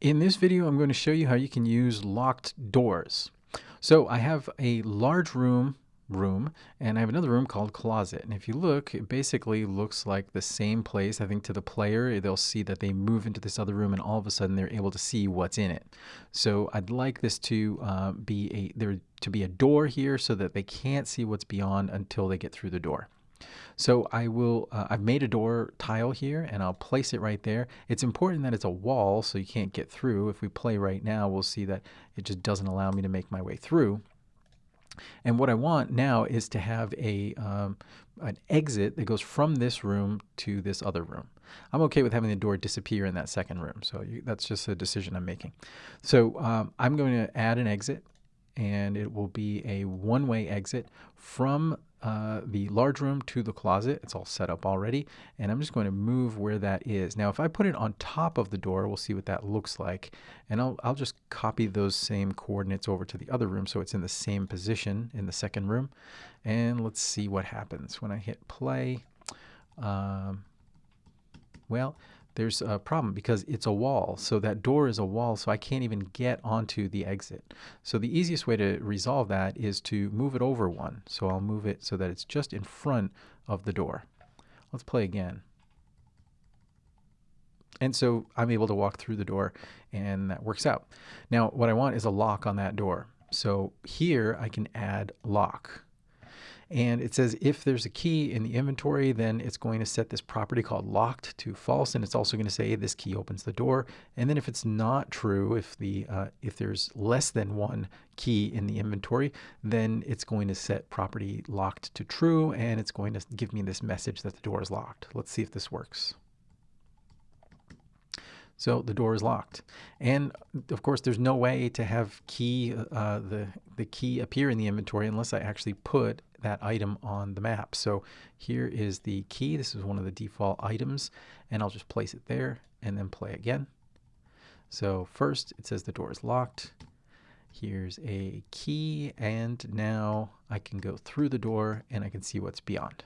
In this video, I'm going to show you how you can use locked doors. So I have a large room room and I have another room called closet. And if you look it basically looks like the same place. I think to the player they'll see that they move into this other room and all of a sudden they're able to see what's in it. So I'd like this to uh, be a there to be a door here so that they can't see what's beyond until they get through the door so I will, uh, I've made a door tile here and I'll place it right there. It's important that it's a wall so you can't get through. If we play right now, we'll see that it just doesn't allow me to make my way through. And what I want now is to have a um, an exit that goes from this room to this other room. I'm okay with having the door disappear in that second room. So you, that's just a decision I'm making. So um, I'm going to add an exit and it will be a one-way exit from uh, the large room to the closet. It's all set up already. And I'm just going to move where that is. Now, if I put it on top of the door, we'll see what that looks like. And I'll, I'll just copy those same coordinates over to the other room so it's in the same position in the second room. And let's see what happens when I hit play. Um, well, there's a problem because it's a wall. So that door is a wall, so I can't even get onto the exit. So the easiest way to resolve that is to move it over one. So I'll move it so that it's just in front of the door. Let's play again. And so I'm able to walk through the door and that works out. Now what I want is a lock on that door. So here I can add lock. And it says if there's a key in the inventory, then it's going to set this property called locked to false. And it's also going to say this key opens the door. And then if it's not true, if the uh, if there's less than one key in the inventory, then it's going to set property locked to true. And it's going to give me this message that the door is locked. Let's see if this works. So the door is locked. And of course, there's no way to have key uh, the, the key appear in the inventory unless I actually put that item on the map. So here is the key. This is one of the default items. And I'll just place it there and then play again. So first it says the door is locked. Here's a key and now I can go through the door and I can see what's beyond.